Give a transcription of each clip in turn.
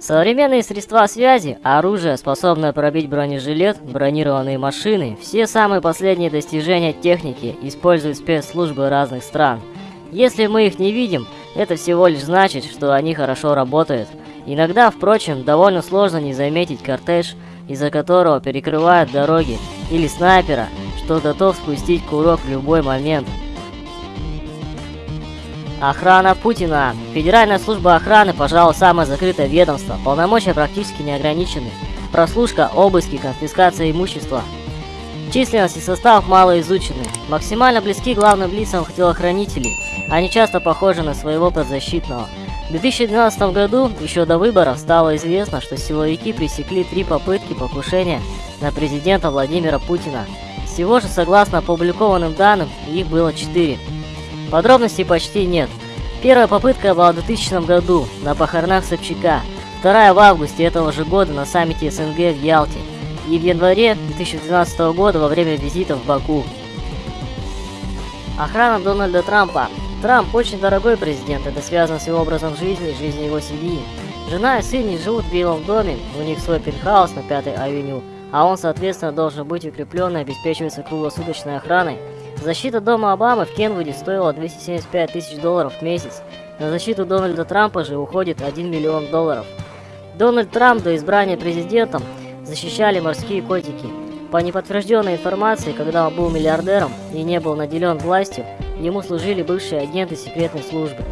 Современные средства связи, оружие, способное пробить бронежилет, бронированные машины, все самые последние достижения техники используют спецслужбы разных стран. Если мы их не видим, это всего лишь значит, что они хорошо работают. Иногда, впрочем, довольно сложно не заметить кортеж, из-за которого перекрывают дороги, или снайпера, что готов спустить курок в любой момент. Охрана Путина. Федеральная служба охраны, пожалуй, самое закрытое ведомство. Полномочия практически не ограничены. Прослушка, обыски, конфискация имущества. Численность и состав мало изучены. Максимально близки главным лицам телохранителей. Они часто похожи на своего подзащитного. В 2012 году, еще до выборов, стало известно, что силовики пресекли три попытки покушения на президента Владимира Путина. Всего же, согласно опубликованным данным, их было четыре. Подробностей почти нет. Первая попытка была в 2000 году на похоронах Собчака, вторая в августе этого же года на саммите СНГ в Ялте и в январе 2012 года во время визита в Баку. Охрана Дональда Трампа. Трамп очень дорогой президент, это связано с его образом жизни и жизнью его семьи. Жена и сын не живут в Белом доме, у них свой пентхаус на 5 авеню, а он, соответственно, должен быть укреплен и обеспечиваться круглосуточной охраной. Защита дома Обамы в Кенвуде стоила 275 тысяч долларов в месяц. На защиту Дональда Трампа же уходит 1 миллион долларов. Дональд Трамп до избрания президентом защищали морские котики. По неподтвержденной информации, когда он был миллиардером и не был наделен властью, ему служили бывшие агенты секретной службы.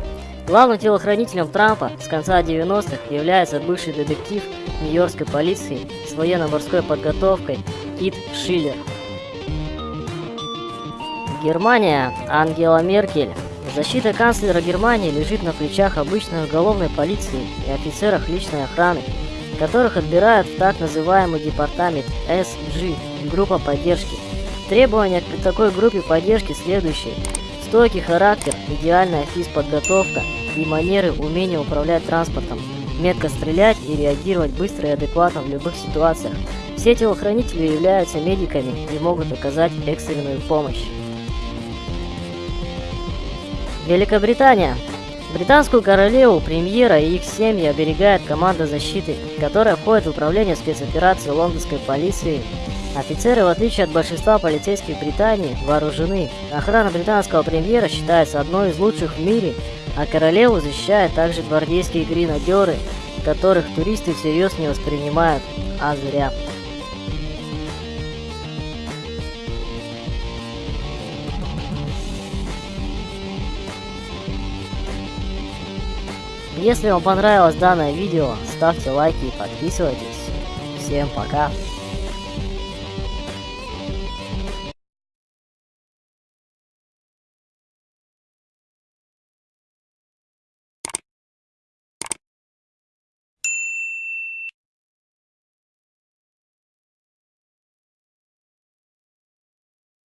Главным телохранителем Трампа с конца 90-х является бывший детектив Нью-Йоркской полиции с военно-морской подготовкой Кит Шиллер. Германия. Ангела Меркель. Защита канцлера Германии лежит на плечах обычной уголовной полиции и офицерах личной охраны, которых отбирают в так называемый департамент SG – группа поддержки. Требования к такой группе поддержки следующие. Стойкий характер, идеальная физподготовка и манеры умения управлять транспортом, метко стрелять и реагировать быстро и адекватно в любых ситуациях. Все телохранители являются медиками и могут оказать экстренную помощь. Великобритания. Британскую королеву, премьера и их семьи оберегает команда защиты, которая входит в управление спецоперации лондонской полиции. Офицеры, в отличие от большинства полицейских Британии, вооружены. Охрана британского премьера считается одной из лучших в мире, а королеву защищают также гвардейские гренадеры, которых туристы всерьез не воспринимают, а зря. Если вам понравилось данное видео, ставьте лайки и подписывайтесь. Всем пока!